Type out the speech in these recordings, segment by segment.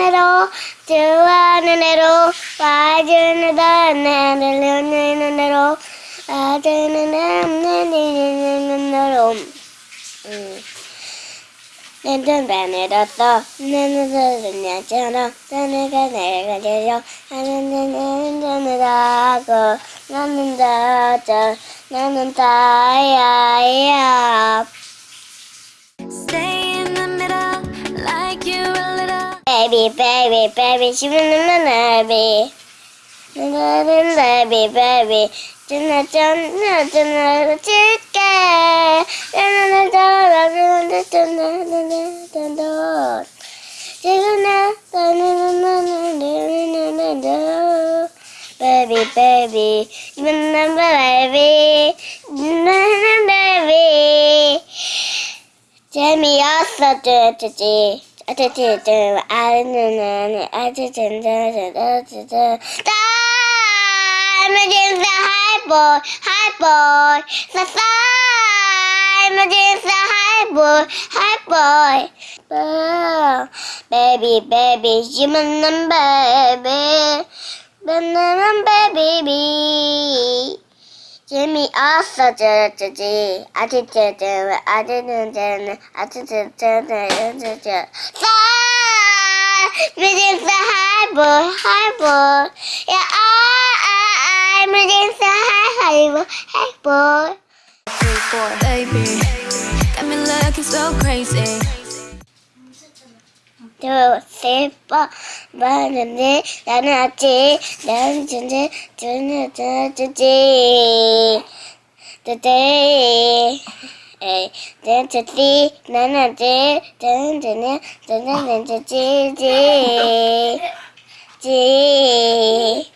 애로 좋아하는 애로 와주는 나를 오는 애로 와주는 나는 애로. 내는 내렸어 나는 내렸잖아 나는가 내가 내려 나는 나는 나고. 나는 다져 나는 다야야 Baby, baby, baby, she baby. Baby, baby, Jenna, Jenna, Jenna, Chica. Jenna, Jenna, Jenna, Jenna, Jenna, Baby, baby, Jenna, baby, Jenna, baby. Jamie also did it today. I'm a the high boy, high boy. I'm a the high boy, high boy. Oh, baby, baby, human and baby. Banana baby, baby. 재미없어 쭈쭈쭈 아쭈쭈쭈 아쭈쭈쭈 아쭈쭈쭈쭈쭈쭈 Emergency high boy, high boy. Yeah, I, I, emergency high, high boy, high boy. Baby, got me looking so crazy. 두세번 많은데 나는 아직 나는 존재 존재 today 에이 존재지 나는 아직 존재는 존재는 존재지. 지.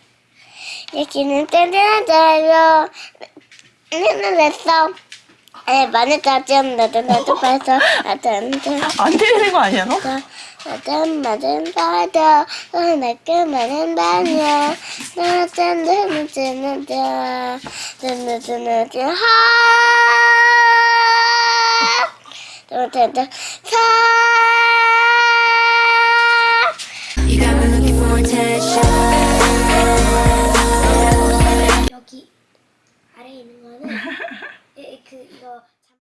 여기는 짠짠짠짠 나는 했어. 에 많이 짜증 나도 나도 봐서. 안돼 안 들리는 거 아니야 너? 마담 마담 바다 나게 마담 바냐 나짠 나짠 나짠 나짠 나짠 하. 나짠 나짠 여기 아래에 있는 거는 그 이거